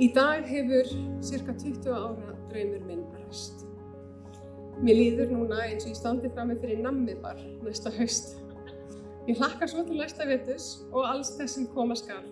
Í dag hefur cirka 20 ára draumur minn ræst. Mér líður núna eins og ég standi fram með fyrir nammibar næsta haust. Ég hlakka svo til næsta vetus og alls þess sem koma skal.